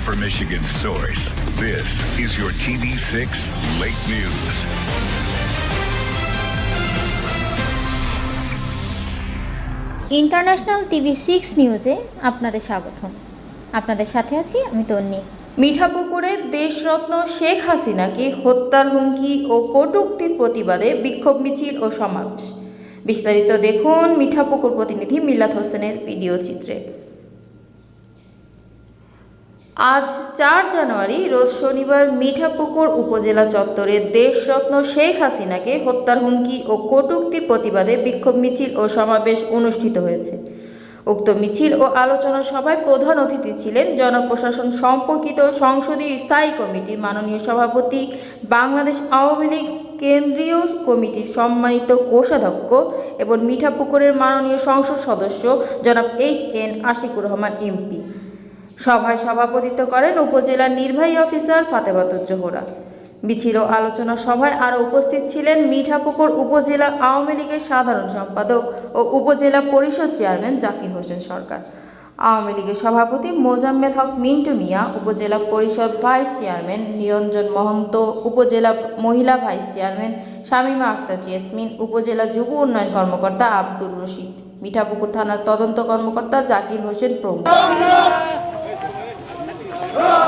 source. This is your TV6 Late News. International TV six নিউজে আপনাদের স্বাগতম আপনাদের সাথে আছি আমি তন্নি মিঠাপুকুরে দেশরত্ন শেখ হাসিনাকে হত্যার হুমকি ও কটূক্তির প্রতিবাদে বিক্ষোভ মিছিল ও সমাবেশ বিস্তারিত দেখুন মিঠাপুকুর প্রতিনিধি মিলাত হোসেনের ভিডিও চিত্রে আজ চার জানুয়ারি, রোজ শনিবার মিঠাপুকুর উপজেলা চত্বরে দেশরত্ন শেখ হাসিনাকে হত্যার হুমকি ও কটূক্তির প্রতিবাদে বিক্ষোভ মিছিল ও সমাবেশ অনুষ্ঠিত হয়েছে। উক্ত মিছিল ও আলোচনা সভায় প্রধান অতিথি ছিলেন জনপ্রশাসন সম্পর্কিত সংসদীয় স্থায়ী কমিটির মাননীয় সভাপতি, বাংলাদেশ আওয়ামী লীগ কেন্দ্রীয় কমিটির সম্মানিত কোষাধ্যক্ষ এবং মিঠাপুকুরের মাননীয় সংসদ সদস্য জনাব H N Ashiqur Rahman, MP. সভায় সভাপতিত্ব করেন উপজেলার নির্বাহী অফিসার ফাতেমাতুজ জোহরা মিছিল আলোচনা সভায় আরও উপস্থিত ছিলেন মিঠাপুকুর উপজেলা আওয়ামী লীগের সাধারণ সম্পাদক ও উপজেলা পরিষদ চেয়ারম্যান জাকির হোসেন সরকার। আওয়ামী লীগের সভাপতি মোজাম্মেল হক মিন্টু মিয়া, উপজেলা পরিষদ ভাইস চেয়ারম্যান নিরঞ্জন মহন্ত, উপজেলা মহিলা vice chairman Shamima Akter jasmine, উপজেলা যুব উন্নয়ন কর্মকর্তা আব্দুর রশিদ। মিঠাপুকুর থানার তদন্ত কর্মকর্তা জাকির হোসেন প্রমুখ। Oh!